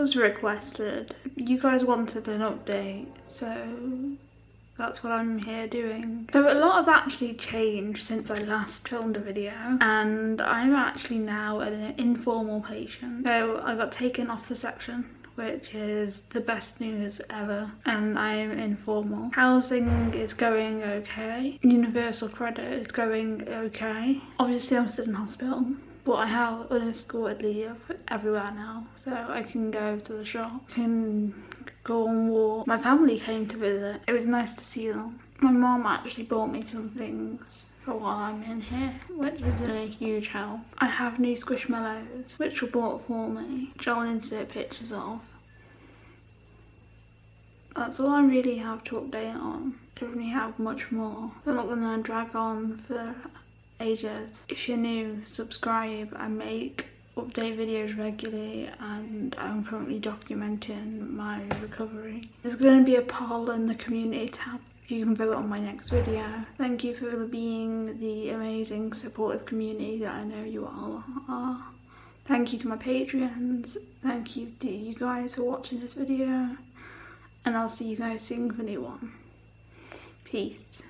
was requested. You guys wanted an update, so that's what I'm here doing. So a lot has actually changed since I last filmed a video and I'm actually now an informal patient. So I got taken off the section which is the best news ever and I'm informal. Housing is going okay. Universal credit is going okay. Obviously I'm still in hospital I have unescorted leave everywhere now so I can go to the shop, can go on walk. My family came to visit. It was nice to see them. My mom actually bought me some things for while I'm in here, which been a huge help. I have new Squishmallows, which were bought for me, which I'll insert pictures of. That's all I really have to update on. I don't really have much more. I'm not going to drag on for ages. If you're new, subscribe. I make update videos regularly and I'm currently documenting my recovery. There's going to be a poll in the community tab you can vote on my next video. Thank you for being the amazing supportive community that I know you all are. Thank you to my Patreons. Thank you to you guys for watching this video. And I'll see you guys soon for a new one. Peace.